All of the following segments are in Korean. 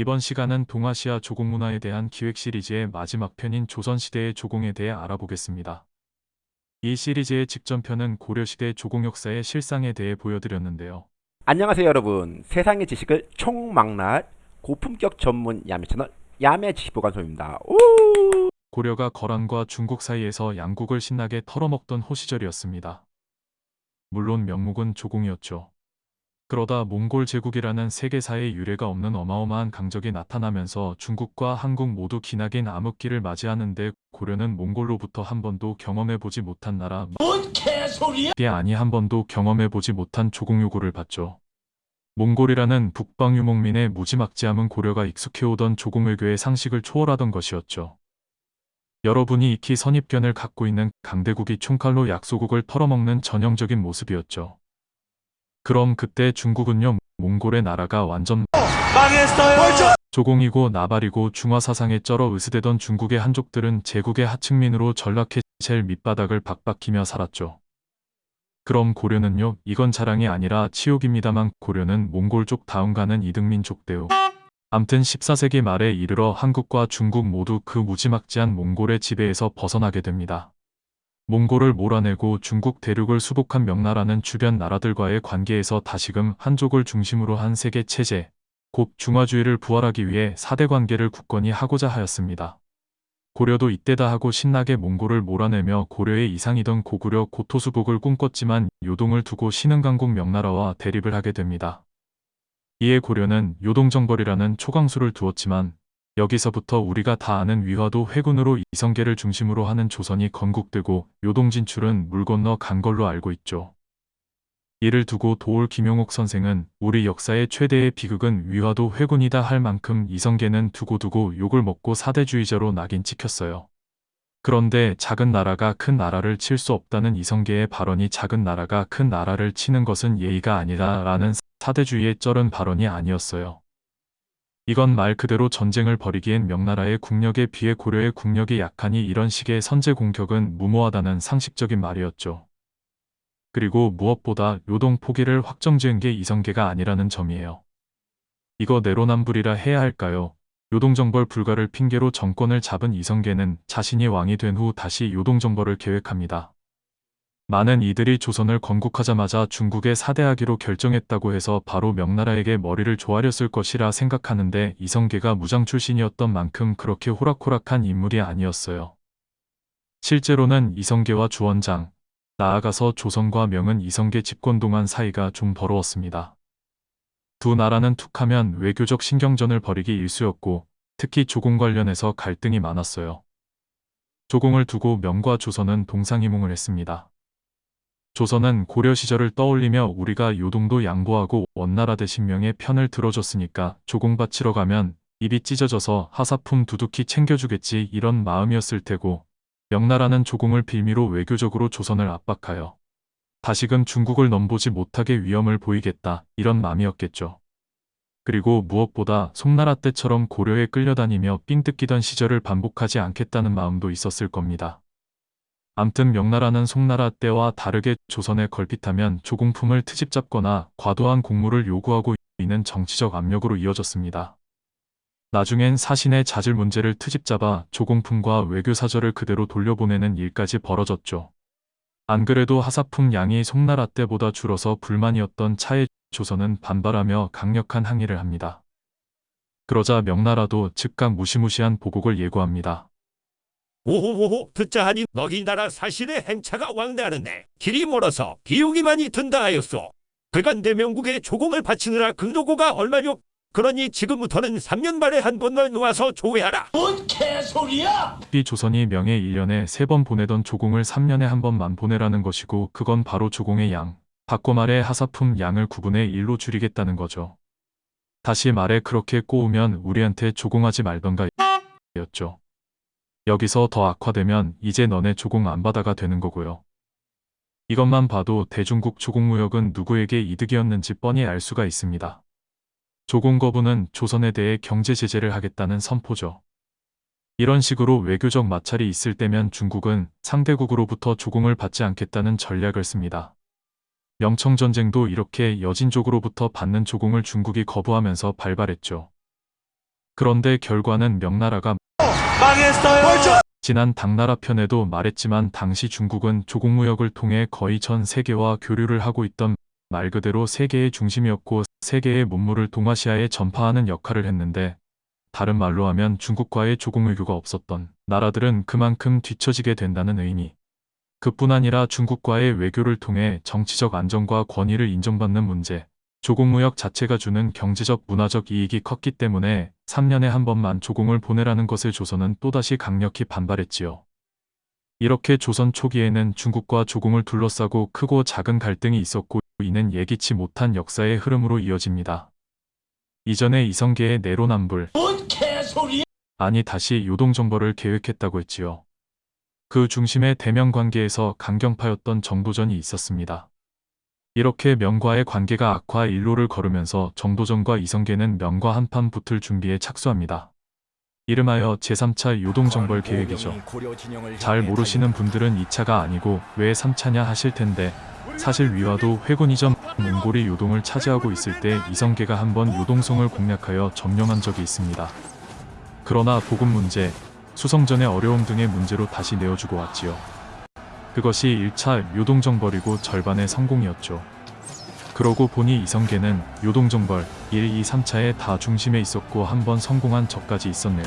이번 시간은 동아시아 조공 문화에 대한 기획 시리즈의 마지막 편인 조선시대의 조공에 대해 알아보겠습니다. 이 시리즈의 직전편은 고려시대 조공 역사의 실상에 대해 보여드렸는데요. 안녕하세요 여러분 세상의 지식을 총망라할 고품격 전문 야매 채널 야매 지식보관소입니다 오! 고려가 거란과 중국 사이에서 양국을 신나게 털어먹던 호시절이었습니다. 물론 명목은 조공이었죠. 그러다 몽골 제국이라는 세계사의 유례가 없는 어마어마한 강적이 나타나면서 중국과 한국 모두 기나긴 암흑기를 맞이하는데 고려는 몽골로부터 한 번도 경험해보지 못한 나라 뭔 개소리야! 게 아니 한 번도 경험해보지 못한 조공 요구를 받죠. 몽골이라는 북방 유목민의 무지막지함은 고려가 익숙해오던 조공 외교의 상식을 초월하던 것이었죠. 여러분이 익히 선입견을 갖고 있는 강대국이 총칼로 약소국을 털어먹는 전형적인 모습이었죠. 그럼 그때 중국은요 몽골의 나라가 완전 망했어요! 조공이고 나발이고 중화사상에 쩔어 으스대던 중국의 한족들은 제국의 하층민으로 전락해 젤 밑바닥을 박박히며 살았죠. 그럼 고려는요 이건 자랑이 아니라 치욕입니다만 고려는 몽골 족 다음 가는 이등민 족 대우 암튼 14세기 말에 이르러 한국과 중국 모두 그 무지막지한 몽골의 지배에서 벗어나게 됩니다. 몽골을 몰아내고 중국 대륙을 수복한 명나라는 주변 나라들과의 관계에서 다시금 한족을 중심으로 한 세계 체제, 곧 중화주의를 부활하기 위해 사대 관계를 굳건히 하고자 하였습니다. 고려도 이때다 하고 신나게 몽골을 몰아내며 고려의 이상이던 고구려 고토수복을 꿈꿨지만 요동을 두고 신흥강국 명나라와 대립을 하게 됩니다. 이에 고려는 요동정벌이라는 초강수를 두었지만 여기서부터 우리가 다 아는 위화도 회군으로 이성계를 중심으로 하는 조선이 건국되고 요동 진출은 물 건너 간 걸로 알고 있죠. 이를 두고 도올 김용옥 선생은 우리 역사의 최대의 비극은 위화도 회군이다 할 만큼 이성계는 두고두고 욕을 먹고 사대주의자로 낙인 찍혔어요. 그런데 작은 나라가 큰 나라를 칠 수 없다는 이성계의 발언이 작은 나라가 큰 나라를 치는 것은 예의가 아니다 라는 사대주의의 쩔은 발언이 아니었어요. 이건 말 그대로 전쟁을 벌이기엔 명나라의 국력에 비해 고려의 국력이 약하니 이런 식의 선제 공격은 무모하다는 상식적인 말이었죠. 그리고 무엇보다 요동 포기를 확정지은 게 이성계가 아니라는 점이에요. 이거 내로남불이라 해야 할까요? 요동정벌 불가를 핑계로 정권을 잡은 이성계는 자신이 왕이 된 후 다시 요동정벌을 계획합니다. 많은 이들이 조선을 건국하자마자 중국에 사대하기로 결정했다고 해서 바로 명나라에게 머리를 조아렸을 것이라 생각하는데 이성계가 무장 출신이었던 만큼 그렇게 호락호락한 인물이 아니었어요. 실제로는 이성계와 주원장, 나아가서 조선과 명은 이성계 집권 동안 사이가 좀 더러웠습니다. 두 나라는 툭하면 외교적 신경전을 벌이기 일쑤였고 특히 조공 관련해서 갈등이 많았어요. 조공을 두고 명과 조선은 동상이몽을 했습니다. 조선은 고려 시절을 떠올리며 우리가 요동도 양보하고 원나라 대신 명의 편을 들어줬으니까 조공 바치러 가면 입이 찢어져서 하사품 두둑히 챙겨주겠지 이런 마음이었을 테고 명나라는 조공을 빌미로 외교적으로 조선을 압박하여 다시금 중국을 넘보지 못하게 위험을 보이겠다 이런 마음이었겠죠. 그리고 무엇보다 송나라 때처럼 고려에 끌려다니며 삥 뜯기던 시절을 반복하지 않겠다는 마음도 있었을 겁니다. 암튼 명나라는 송나라 때와 다르게 조선에 걸핏하면 조공품을 트집 잡거나 과도한 공무를 요구하고 있는 정치적 압력으로 이어졌습니다. 나중엔 사신의 자질 문제를 트집 잡아 조공품과 외교사절을 그대로 돌려보내는 일까지 벌어졌죠. 안 그래도 하사품 양이 송나라 때보다 줄어서 불만이었던 차에 조선은 반발하며 강력한 항의를 합니다. 그러자 명나라도 즉각 무시무시한 보복을 예고합니다. 오호오호 듣자 하니 너희 나라 사신의 행차가 왕래하는데 길이 멀어서 비용이 많이 든다 하였소. 그간 대명국에 조공을 바치느라 근로고가 얼마요? 그러니 지금부터는 3년 만에 한 번만 놓아서 조회하라. 뭔 개소리야! 이 조선이 명에 1년에 3번 보내던 조공을 3년에 한 번만 보내라는 것이고 그건 바로 조공의 양. 바꿔 말해 하사품 양을 9분의 1로 줄이겠다는 거죠. 다시 말해 그렇게 꼬우면 우리한테 조공하지 말던가 였죠. 여기서 더 악화되면 이제 너네 조공 안 받아가 되는 거고요. 이것만 봐도 대중국 조공무역은 누구에게 이득이었는지 뻔히 알 수가 있습니다. 조공 거부는 조선에 대해 경제 제재를 하겠다는 선포죠. 이런 식으로 외교적 마찰이 있을 때면 중국은 상대국으로부터 조공을 받지 않겠다는 전략을 씁니다. 명청전쟁도 이렇게 여진족으로부터 받는 조공을 중국이 거부하면서 발발했죠. 그런데 결과는 명나라가 지난 당나라 편에도 말했지만 당시 중국은 조공무역을 통해 거의 전 세계와 교류를 하고 있던 말 그대로 세계의 중심이었고 세계의 문물을 동아시아에 전파하는 역할을 했는데 다른 말로 하면 중국과의 조공외교가 없었던 나라들은 그만큼 뒤처지게 된다는 의미. 그뿐 아니라 중국과의 외교를 통해 정치적 안정과 권위를 인정받는 문제, 조공무역 자체가 주는 경제적 문화적 이익이 컸기 때문에 3년에 한 번만 조공을 보내라는 것을 조선은 또다시 강력히 반발했지요. 이렇게 조선 초기에는 중국과 조공을 둘러싸고 크고 작은 갈등이 있었고 이는 예기치 못한 역사의 흐름으로 이어집니다. 이전에 이성계의 내로남불 아니 다시 요동정벌을 계획했다고 했지요. 그 중심에 대명 관계에서 강경파였던 정도전이 있었습니다. 이렇게 명과의 관계가 악화 일로를 걸으면서 정도전과 이성계는 명과 한판 붙을 준비에 착수합니다. 이름하여 제3차 요동정벌 계획이죠. 잘 모르시는 분들은 2차가 아니고 왜 3차냐 하실 텐데 사실 위화도 회군 이전 몽골이 요동을 차지하고 있을 때 이성계가 한번 요동성을 공략하여 점령한 적이 있습니다. 그러나 보급 문제, 수성전의 어려움 등의 문제로 다시 내어주고 왔지요. 그것이 1차 요동정벌이고 절반의 성공이었죠. 그러고 보니 이성계는 요동정벌 1, 2, 3차에 다 중심에 있었고 한 번 성공한 적까지 있었네요.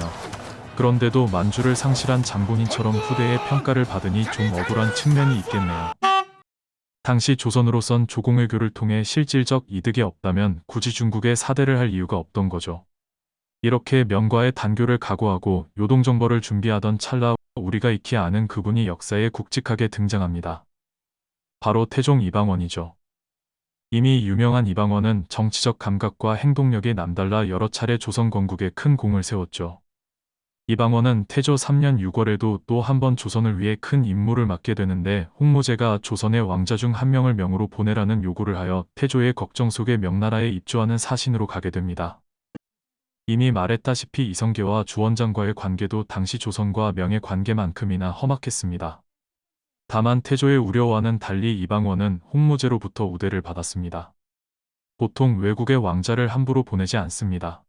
그런데도 만주를 상실한 장본인처럼 후대의 평가를 받으니 좀 억울한 측면이 있겠네요. 당시 조선으로선 조공외교를 통해 실질적 이득이 없다면 굳이 중국에 사대를 할 이유가 없던 거죠. 이렇게 명과의 단교를 각오하고 요동정벌을 준비하던 찰나 우리가 익히 아는 그분이 역사에 굵직하게 등장합니다. 바로 태종 이방원이죠. 이미 유명한 이방원은 정치적 감각과 행동력이 남달라 여러 차례 조선 건국에 큰 공을 세웠죠. 이방원은 태조 3년 6월에도 또 한 번 조선을 위해 큰 임무를 맡게 되는데 홍무제가 조선의 왕자 중 한 명을 명으로 보내라는 요구를 하여 태조의 걱정 속에 명나라에 입조하는 사신으로 가게 됩니다. 이미 말했다시피 이성계와 주원장과의 관계도 당시 조선과 명의 관계만큼이나 험악했습니다. 다만 태조의 우려와는 달리 이방원은 홍무제로부터 우대를 받았습니다. 보통 외국의 왕자를 함부로 보내지 않습니다.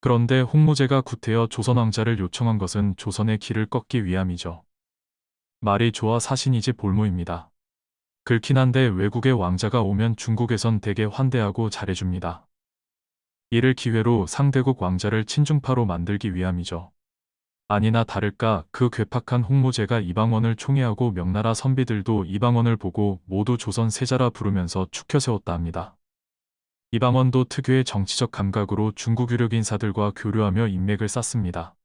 그런데 홍무제가 구태여 조선 왕자를 요청한 것은 조선의 길을 꺾기 위함이죠. 말이 좋아 사신이지 볼모입니다. 그렇긴 한데 외국의 왕자가 오면 중국에선 대개 환대하고 잘해줍니다. 이를 기회로 상대국 왕자를 친중파로 만들기 위함이죠. 아니나 다를까 그 괴팍한 홍무제가 이방원을 총애하고 명나라 선비들도 이방원을 보고 모두 조선 세자라 부르면서 축혀 세웠다 합니다. 이방원도 특유의 정치적 감각으로 중국 유력 인사들과 교류하며 인맥을 쌓습니다.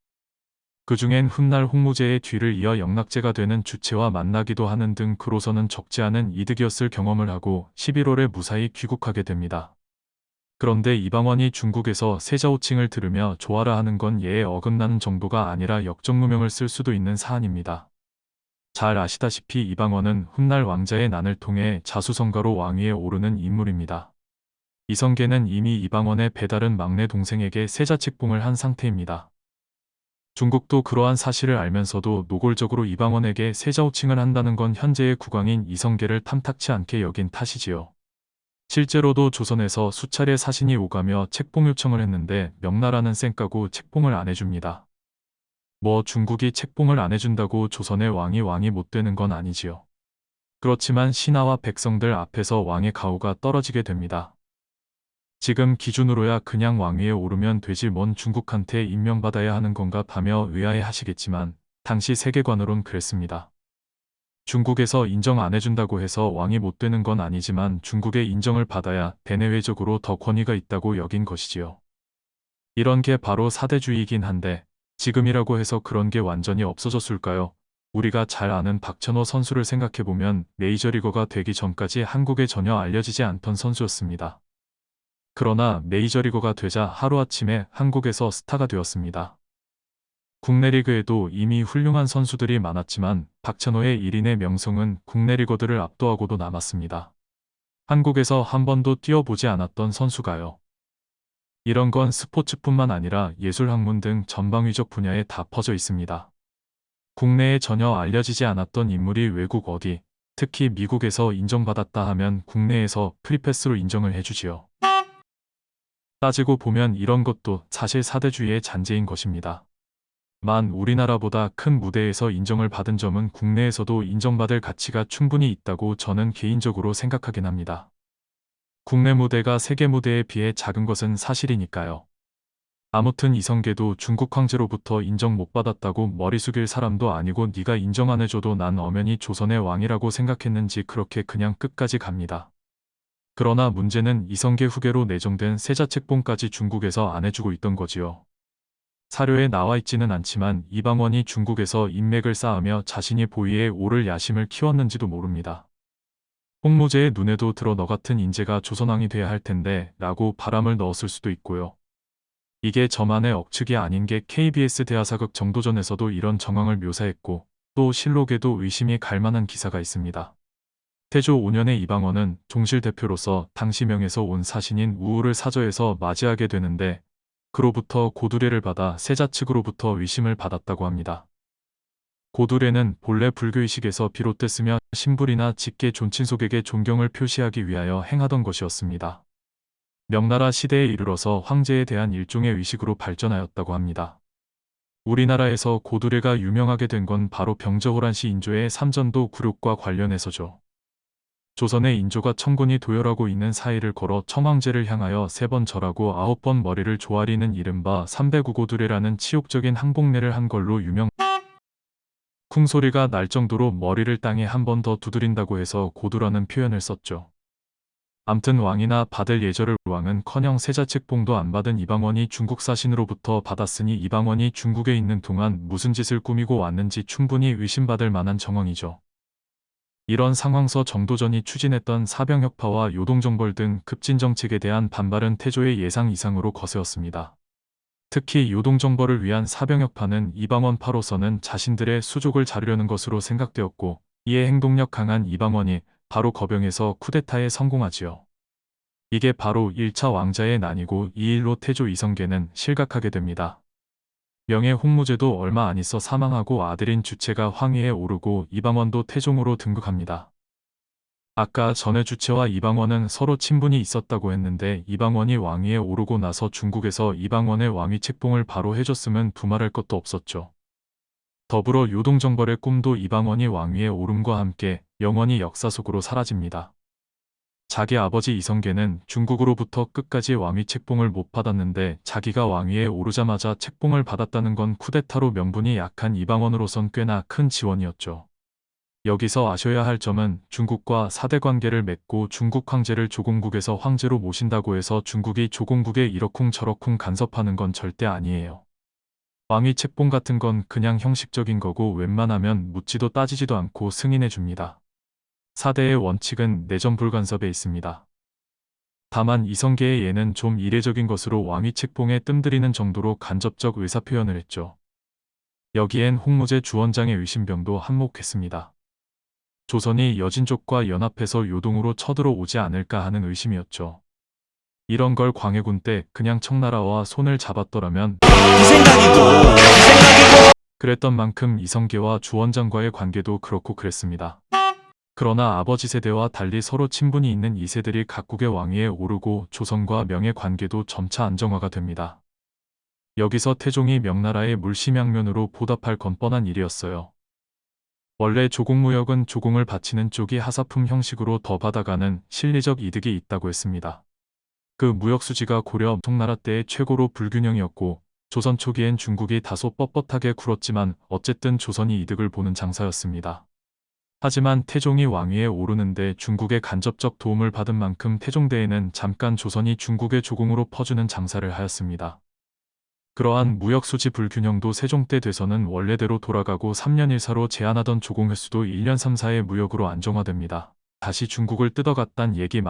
그 중엔 훗날 홍무제의 뒤를 이어 영락제가 되는 주체와 만나기도 하는 등 그로서는 적지 않은 이득이었을 경험을 하고 11월에 무사히 귀국하게 됩니다. 그런데 이방원이 중국에서 세자 호칭을 들으며 좋아라 하는 건 예에 어긋나는 정도가 아니라 역정무명을 쓸 수도 있는 사안입니다. 잘 아시다시피 이방원은 훗날 왕자의 난을 통해 자수성가로 왕위에 오르는 인물입니다. 이성계는 이미 이방원의 배다른 막내 동생에게 세자 책봉을 한 상태입니다. 중국도 그러한 사실을 알면서도 노골적으로 이방원에게 세자 호칭을 한다는 건 현재의 국왕인 이성계를 탐탁치 않게 여긴 탓이지요. 실제로도 조선에서 수차례 사신이 오가며 책봉 요청을 했는데 명나라는 쌩까고 책봉을 안 해줍니다. 뭐 중국이 책봉을 안 해준다고 조선의 왕이 왕이 못 되는 건 아니지요. 그렇지만 신하와 백성들 앞에서 왕의 가호가 떨어지게 됩니다. 지금 기준으로야 그냥 왕위에 오르면 되지 뭔 중국한테 임명받아야 하는 건가 하며 의아해 하시겠지만 당시 세계관으론 그랬습니다. 중국에서 인정 안 해준다고 해서 왕이 못 되는 건 아니지만 중국의 인정을 받아야 대내외적으로 더 권위가 있다고 여긴 것이지요. 이런 게 바로 사대주의이긴 한데 지금이라고 해서 그런 게 완전히 없어졌을까요? 우리가 잘 아는 박찬호 선수를 생각해보면 메이저리거가 되기 전까지 한국에 전혀 알려지지 않던 선수였습니다. 그러나 메이저리거가 되자 하루아침에 한국에서 스타가 되었습니다. 국내 리그에도 이미 훌륭한 선수들이 많았지만 박찬호의 1인의 명성은 국내 리거들을 압도하고도 남았습니다. 한국에서 한 번도 뛰어보지 않았던 선수가요. 이런 건 스포츠뿐만 아니라 예술 학문 등 전방위적 분야에 다 퍼져 있습니다. 국내에 전혀 알려지지 않았던 인물이 외국 어디, 특히 미국에서 인정받았다 하면 국내에서 프리패스로 인정을 해주지요. 따지고 보면 이런 것도 사실 사대주의의 잔재인 것입니다. 만 우리나라보다 큰 무대에서 인정을 받은 점은 국내에서도 인정받을 가치가 충분히 있다고 저는 개인적으로 생각하긴 합니다. 국내 무대가 세계 무대에 비해 작은 것은 사실이니까요. 아무튼 이성계도 중국 황제로부터 인정 못 받았다고 머리 숙일 사람도 아니고 네가 인정 안 해줘도 난 엄연히 조선의 왕이라고 생각했는지 그렇게 그냥 끝까지 갑니다. 그러나 문제는 이성계 후계로 내정된 세자책봉까지 중국에서 안 해주고 있던 거지요. 사료에 나와 있지는 않지만 이방원이 중국에서 인맥을 쌓으며 자신이 보위에 오를 야심을 키웠는지도 모릅니다. 홍무제의 눈에도 들어 너 같은 인재가 조선왕이 돼야 할 텐데 라고 바람을 넣었을 수도 있고요. 이게 저만의 억측이 아닌 게 KBS 대하사극 정도전에서도 이런 정황을 묘사했고 또 실록에도 의심이 갈 만한 기사가 있습니다. 태조 5년의 이방원은 종실 대표로서 당시 명에서 온 사신인 우울을 사저에서 맞이하게 되는데 그로부터 고두례를 받아 세자 측으로부터 위심을 받았다고 합니다. 고두례는 본래 불교의식에서 비롯됐으며 신불이나 직계 존친속에게 존경을 표시하기 위하여 행하던 것이었습니다. 명나라 시대에 이르러서 황제에 대한 일종의 의식으로 발전하였다고 합니다. 우리나라에서 고두례가 유명하게 된 건 바로 병저호란 시 인조의 삼전도 굴욕과 관련해서죠. 조선의 인조가 청군이 도열하고 있는 사이를 걸어 청황제를 향하여 세 번 절하고 아홉 번 머리를 조아리는 이른바 삼배구고두례라는 치욕적인 항복례를 한 걸로 유명. 쿵 소리가 날 정도로 머리를 땅에 한 번 더 두드린다고 해서 고두라는 표현을 썼죠. 암튼 왕이나 받을 예절을 왕은 커녕 세자책봉도 안 받은 이방원이 중국 사신으로부터 받았으니 이방원이 중국에 있는 동안 무슨 짓을 꾸미고 왔는지 충분히 의심받을 만한 정황이죠. 이런 상황서 정도전이 추진했던 사병혁파와 요동정벌 등 급진 정책에 대한 반발은 태조의 예상 이상으로 거세었습니다. 특히 요동정벌을 위한 사병혁파는 이방원파로서는 자신들의 수족을 자르려는 것으로 생각되었고 이에 행동력 강한 이방원이 바로 거병에서 쿠데타에 성공하지요. 이게 바로 1차 왕자의 난이고 이 일로 태조 이성계는 실각하게 됩니다. 명예 홍무제도 얼마 안 있어 사망하고 아들인 주체가 황위에 오르고 이방원도 태종으로 등극합니다. 아까 전에 주체와 이방원은 서로 친분이 있었다고 했는데 이방원이 왕위에 오르고 나서 중국에서 이방원의 왕위 책봉을 바로 해줬으면 두말할 것도 없었죠. 더불어 요동정벌의 꿈도 이방원이 왕위에 오름과 함께 영원히 역사 속으로 사라집니다. 자기 아버지 이성계는 중국으로부터 끝까지 왕위 책봉을 못 받았는데 자기가 왕위에 오르자마자 책봉을 받았다는 건 쿠데타로 명분이 약한 이방원으로선 꽤나 큰 지원이었죠. 여기서 아셔야 할 점은 중국과 사대 관계를 맺고 중국 황제를 조공국에서 황제로 모신다고 해서 중국이 조공국에 이러쿵저러쿵 간섭하는 건 절대 아니에요. 왕위 책봉 같은 건 그냥 형식적인 거고 웬만하면 묻지도 따지지도 않고 승인해 줍니다. 사대의 원칙은 내전 불간섭에 있습니다. 다만 이성계의 예는 좀 이례적인 것으로 왕위 책봉에 뜸들이는 정도로 간접적 의사표현을 했죠. 여기엔 홍무제 주원장의 의심병도 한몫했습니다. 조선이 여진족과 연합해서 요동으로 쳐들어오지 않을까 하는 의심이었죠. 이런 걸 광해군 때 그냥 청나라와 손을 잡았더라면 이 생각이고 이 생각이고 그랬던 만큼 이성계와 주원장과의 관계도 그렇고 그랬습니다. 그러나 아버지 세대와 달리 서로 친분이 있는 이 세들이 각국의 왕위에 오르고 조선과 명예 관계도 점차 안정화가 됩니다. 여기서 태종이 명나라의 물심양면으로 보답할 건 뻔한 일이었어요. 원래 조공무역은 조공을 바치는 쪽이 하사품 형식으로 더 받아가는 실리적 이득이 있다고 했습니다. 그 무역 수지가 고려 송나라 때의 최고로 불균형이었고 조선 초기엔 중국이 다소 뻣뻣하게 굴었지만 어쨌든 조선이 이득을 보는 장사였습니다. 하지만 태종이 왕위에 오르는데 중국의 간접적 도움을 받은 만큼 태종대에는 잠깐 조선이 중국의 조공으로 퍼주는 장사를 하였습니다. 그러한 무역수지 불균형도 세종 때 돼서는 원래대로 돌아가고 3년 1사로 제한하던 조공 횟수도 1년 3, 4의 무역으로 안정화됩니다. 다시 중국을 뜯어갔단 얘기 마...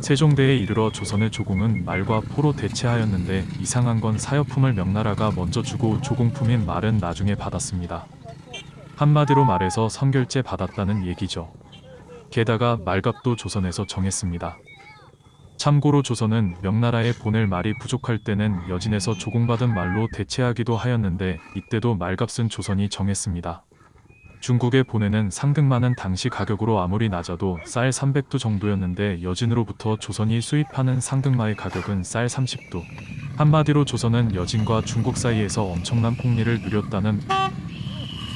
세종대에 이르러 조선의 조공은 말과 포로 대체하였는데 이상한 건 사여품을 명나라가 먼저 주고 조공품인 말은 나중에 받았습니다. 한마디로 말해서 선결제 받았다는 얘기죠. 게다가 말값도 조선에서 정했습니다. 참고로 조선은 명나라에 보낼 말이 부족할 때는 여진에서 조공받은 말로 대체하기도 하였는데 이때도 말값은 조선이 정했습니다. 중국에 보내는 상등만은 당시 가격으로 아무리 낮아도 쌀 300두 정도였는데 여진으로부터 조선이 수입하는 상등마의 가격은 쌀 30두. 한마디로 조선은 여진과 중국 사이에서 엄청난 폭리를 누렸다는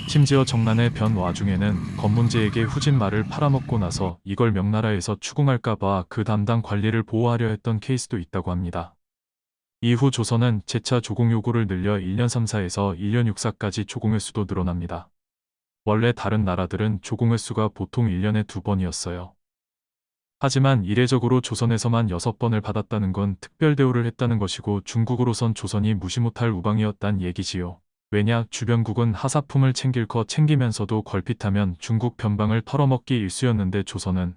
심지어 정난의 변 와중에는 검문제에게 후진 말을 팔아먹고 나서 이걸 명나라에서 추궁할까봐 그 담당 관리를 보호하려 했던 케이스도 있다고 합니다. 이후 조선은 재차 조공 요구를 늘려 1년 3사에서 1년 6사까지 조공 횟수도 늘어납니다. 원래 다른 나라들은 조공 횟수가 보통 1년에 두 번이었어요. 하지만 이례적으로 조선에서만 6번을 받았다는 건 특별 대우를 했다는 것이고 중국으로선 조선이 무시 못할 우방이었단 얘기지요. 왜냐 주변국은 하사품을 챙길 거 챙기면서도 걸핏하면 중국 변방을 털어먹기 일쑤였는데 조선은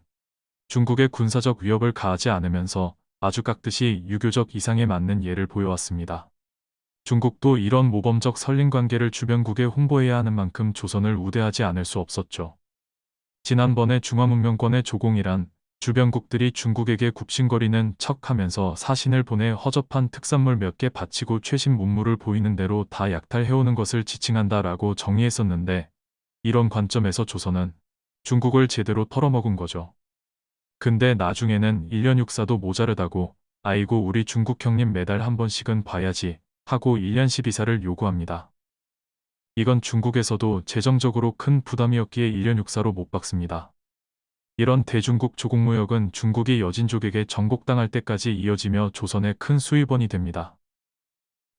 중국의 군사적 위협을 가하지 않으면서 아주 깍듯이 유교적 이상에 맞는 예를 보여왔습니다. 중국도 이런 모범적 설린 관계를 주변국에 홍보해야 하는 만큼 조선을 우대하지 않을 수 없었죠. 지난번에 중화문명권의 조공이란 주변국들이 중국에게 굽신거리는 척하면서 사신을 보내 허접한 특산물 몇 개 바치고 최신 문물을 보이는 대로 다 약탈해오는 것을 지칭한다라고 정의했었는데 이런 관점에서 조선은 중국을 제대로 털어먹은 거죠. 근데 나중에는 1년 육사도 모자르다고 아이고 우리 중국 형님 매달 한 번씩은 봐야지 하고 1년 12사를 요구합니다. 이건 중국에서도 재정적으로 큰 부담이었기에 1년 육사로 못 박습니다. 이런 대중국 조국무역은 중국이 여진족에게 정복당할 때까지 이어지며 조선의 큰 수입원이 됩니다.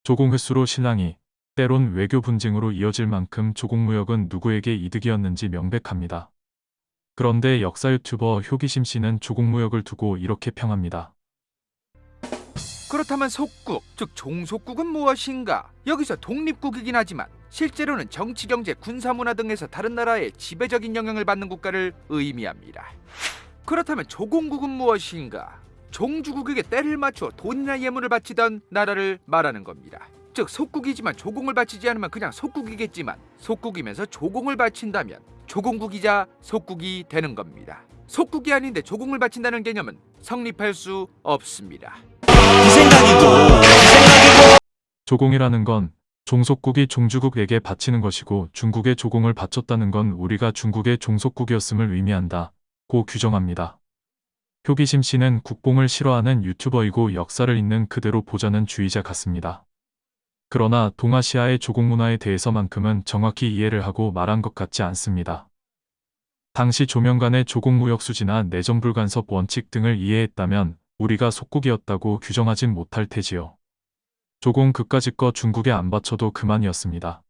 조공 횟수로 신랑이 때론 외교 분쟁으로 이어질 만큼 조국무역은 누구에게 이득이었는지 명백합니다. 그런데 역사 유튜버 효기심 씨는 조국무역을 두고 이렇게 평합니다. 그렇다면 속국, 즉 종속국은 무엇인가? 여기서 독립국이긴 하지만 실제로는 정치, 경제, 군사, 문화 등에서 다른 나라의 지배적인 영향을 받는 국가를 의미합니다. 그렇다면 조공국은 무엇인가? 종주국에게 때를 맞춰 돈이나 예물을 바치던 나라를 말하는 겁니다. 즉 속국이지만 조공을 바치지 않으면 그냥 속국이겠지만 속국이면서 조공을 바친다면 조공국이자 속국이 되는 겁니다. 속국이 아닌데 조공을 바친다는 개념은 성립할 수 없습니다. 이 생각이고 이 생각이고 조공이라는 건 종속국이 종주국에게 바치는 것이고 중국에 조공을 바쳤다는 건 우리가 중국의 종속국이었음을 의미한다. 고 규정합니다. 효기심 씨는 국뽕을 싫어하는 유튜버이고 역사를 있는 그대로 보자는 주의자 같습니다. 그러나 동아시아의 조공 문화에 대해서만큼은 정확히 이해를 하고 말한 것 같지 않습니다. 당시 조명간의 조공 무역 수지나 내전불간섭 원칙 등을 이해했다면 우리가 속국이었다고 규정하진 못할 테지요. 조공 그까짓 거 중국에 안 바쳐도 그만이었습니다.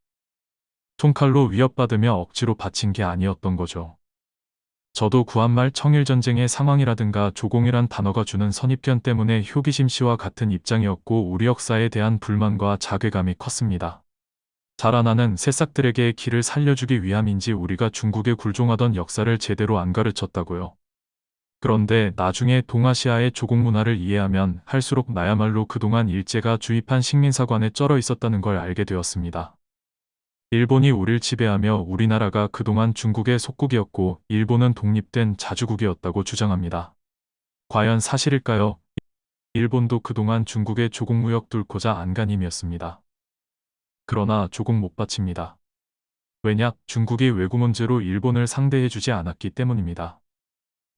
총칼로 위협받으며 억지로 바친 게 아니었던 거죠. 저도 구한말 청일전쟁의 상황이라든가 조공이란 단어가 주는 선입견 때문에 효기심 씨와 같은 입장이었고 우리 역사에 대한 불만과 자괴감이 컸습니다. 자라나는 새싹들에게 길을 살려주기 위함인지 우리가 중국에 굴종하던 역사를 제대로 안 가르쳤다고요. 그런데 나중에 동아시아의 조공 문화를 이해하면 할수록 나야말로 그동안 일제가 주입한 식민사관에 쩔어 있었다는 걸 알게 되었습니다. 일본이 우릴 지배하며 우리나라가 그동안 중국의 속국이었고 일본은 독립된 자주국이었다고 주장합니다. 과연 사실일까요? 일본도 그동안 중국의 조공무역 뚫고자 안간힘이었습니다. 그러나 조공 못 바칩니다. 왜냐? 중국이 외구 문제로 일본을 상대해주지 않았기 때문입니다.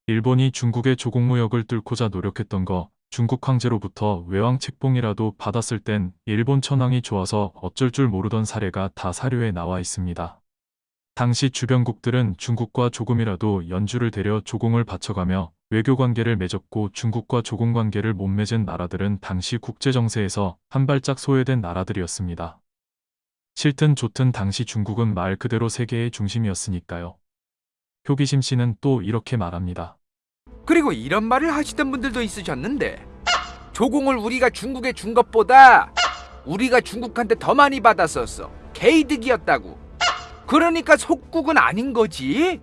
일본이 중국의 조공무역을 뚫고자 노력했던 거 중국 황제로부터 외왕 책봉이라도 받았을 땐 일본 천황이 좋아서 어쩔 줄 모르던 사례가 다 사료에 나와 있습니다. 당시 주변국들은 중국과 조금이라도 연주를 데려 조공을 바쳐가며 외교 관계를 맺었고 중국과 조공 관계를 못 맺은 나라들은 당시 국제 정세에서 한 발짝 소외된 나라들이었습니다. 싫든 좋든 당시 중국은 말 그대로 세계의 중심이었으니까요. 효기심 씨는 또 이렇게 말합니다. 그리고 이런 말을 하시던 분들도 있으셨는데 조공을 우리가 중국에 준 것보다 우리가 중국한테 더 많이 받았었어 개이득이었다고. 그러니까 속국은 아닌 거지.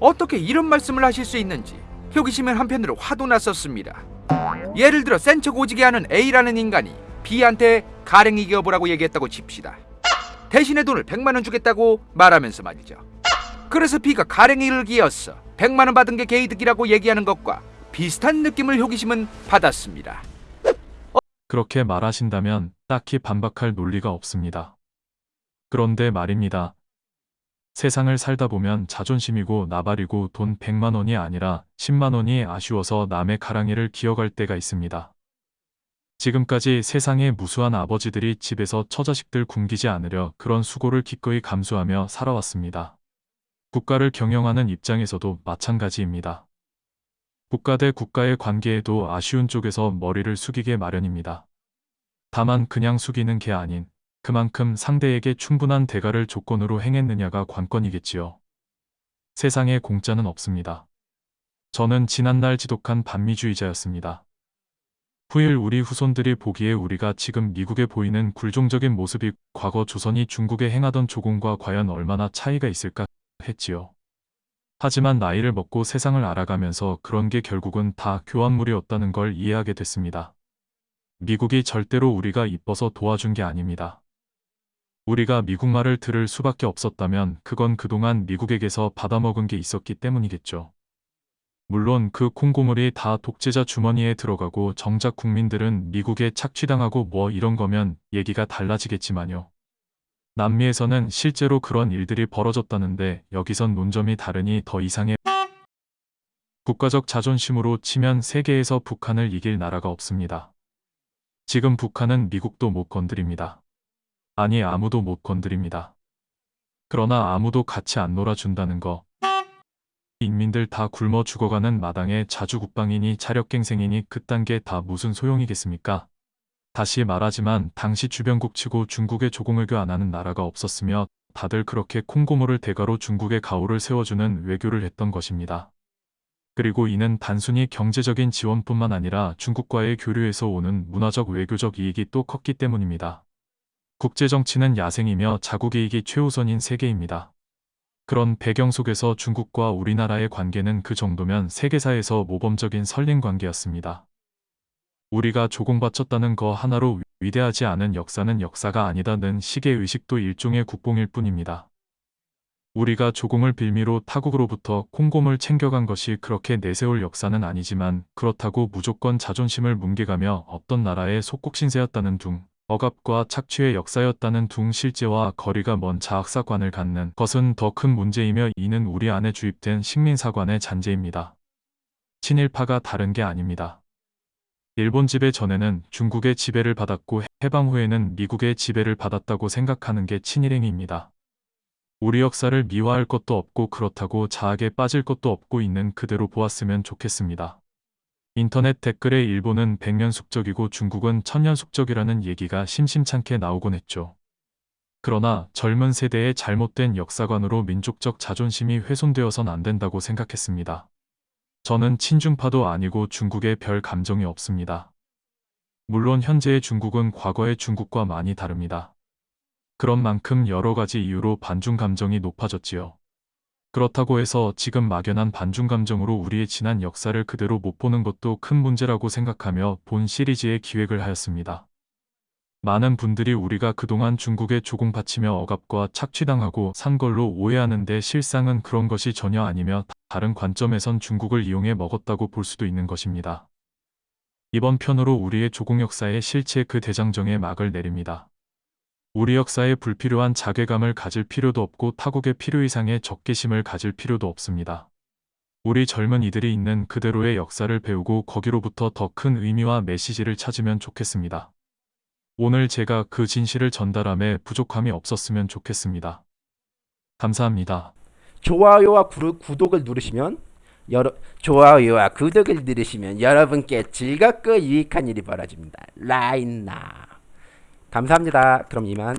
어떻게 이런 말씀을 하실 수 있는지 효기심은 한편으로 화도 났었습니다. 예를 들어 센척 오지게 하는 A라는 인간이 B한테 가랭이 하고 얘기했다고 칩시다. 대신에 돈을 100만 원 주겠다고 말하면서 말이죠 그래서 B가 가랭이를 기었어 100만원 받은 게 개이득이라고 얘기하는 것과 비슷한 느낌을 효기심은 받았습니다. 그렇게 말하신다면 딱히 반박할 논리가 없습니다. 그런데 말입니다. 세상을 살다 보면 자존심이고 나발이고 돈 100만 원이 아니라 10만 원이 아쉬워서 남의 가랑이를 기어갈 때가 있습니다. 지금까지 세상의 무수한 아버지들이 집에서 처자식들 굶기지 않으려 그런 수고를 기꺼이 감수하며 살아왔습니다. 국가를 경영하는 입장에서도 마찬가지입니다. 국가 대 국가의 관계에도 아쉬운 쪽에서 머리를 숙이게 마련입니다. 다만 그냥 숙이는 게 아닌 그만큼 상대에게 충분한 대가를 조건으로 행했느냐가 관건이겠지요. 세상에 공짜는 없습니다. 저는 지난날 지독한 반미주의자였습니다. 후일 우리 후손들이 보기에 우리가 지금 미국에 보이는 굴종적인 모습이 과거 조선이 중국에 행하던 조공과 과연 얼마나 차이가 있을까 했지요. 하지만 나이를 먹고 세상을 알아가면서 그런 게 결국은 다 교환물이었다는 걸 이해하게 됐습니다. 미국이 절대로 우리가 이뻐서 도와준 게 아닙니다. 우리가 미국 말을 들을 수밖에 없었다면 그건 그동안 미국에게서 받아먹은 게 있었기 때문이겠죠. 물론 그 콩고물이 다 독재자 주머니에 들어가고 정작 국민들은 미국에 착취당하고 뭐 이런 거면 얘기가 달라지겠지만요. 남미에서는 실제로 그런 일들이 벌어졌다는데 여기선 논점이 다르니 더 이상해. 국가적 자존심으로 치면 세계에서 북한을 이길 나라가 없습니다. 지금 북한은 미국도 못 건드립니다. 아니 아무도 못 건드립니다. 그러나 아무도 같이 안 놀아준다는 거. 인민들 다 굶어 죽어가는 마당에 자주국방이니 자력갱생이니 그딴 게 다 무슨 소용이겠습니까? 다시 말하지만 당시 주변국 치고 중국에 조공을 교안 하는 나라가 없었으며 다들 그렇게 콩고물을 대가로 중국의 가오를 세워주는 외교를 했던 것입니다. 그리고 이는 단순히 경제적인 지원뿐만 아니라 중국과의 교류에서 오는 문화적 외교적 이익이 또 컸기 때문입니다. 국제정치는 야생이며 자국 이익이 최우선인 세계입니다. 그런 배경 속에서 중국과 우리나라의 관계는 그 정도면 세계사에서 모범적인 설린 관계였습니다. 우리가 조공바쳤다는 거 하나로 위대하지 않은 역사는 역사가 아니다는 시계 의식도 일종의 국뽕일 뿐입니다. 우리가 조공을 빌미로 타국으로부터 콩곰을 챙겨간 것이 그렇게 내세울 역사는 아니지만 그렇다고 무조건 자존심을 뭉개가며 어떤 나라의 속국신세였다는 둥, 억압과 착취의 역사였다는 둥 실제와 거리가 먼 자학사관을 갖는 것은 더 큰 문제이며 이는 우리 안에 주입된 식민사관의 잔재입니다. 친일파가 다른 게 아닙니다. 일본 지배 전에는 중국의 지배를 받았고 해방 후에는 미국의 지배를 받았다고 생각하는 게 친일행위입니다. 우리 역사를 미화할 것도 없고 그렇다고 자학에 빠질 것도 없고 있는 그대로 보았으면 좋겠습니다. 인터넷 댓글에 일본은 백년 숙적이고 중국은 천년 숙적이라는 얘기가 심심찮게 나오곤 했죠. 그러나 젊은 세대의 잘못된 역사관으로 민족적 자존심이 훼손되어선 안 된다고 생각했습니다. 저는 친중파도 아니고 중국에 별 감정이 없습니다. 물론 현재의 중국은 과거의 중국과 많이 다릅니다. 그런 만큼 여러 가지 이유로 반중 감정이 높아졌지요. 그렇다고 해서 지금 막연한 반중 감정으로 우리의 지난 역사를 그대로 못 보는 것도 큰 문제라고 생각하며 본 시리즈의 기획을 하였습니다. 많은 분들이 우리가 그동안 중국에 조공 바치며 억압과 착취당하고 산 걸로 오해하는데 실상은 그런 것이 전혀 아니며 다른 관점에선 중국을 이용해 먹었다고 볼 수도 있는 것입니다. 이번 편으로 우리의 조공 역사의 실체 그 대장정에 막을 내립니다. 우리 역사에 불필요한 자괴감을 가질 필요도 없고 타국의 필요 이상의 적개심을 가질 필요도 없습니다. 우리 젊은 이들이 있는 그대로의 역사를 배우고 거기로부터 더 큰 의미와 메시지를 찾으면 좋겠습니다. 오늘 제가 그 진실을 전달함에 부족함이 없었으면 좋겠습니다. 감사합니다. 좋아요와 구, 구독을 누르시면 여러 좋아요와 구독을 누르시면 여러분께 즐겁고 유익한 일이 벌어집니다. 라인나 감사합니다. 그럼 이만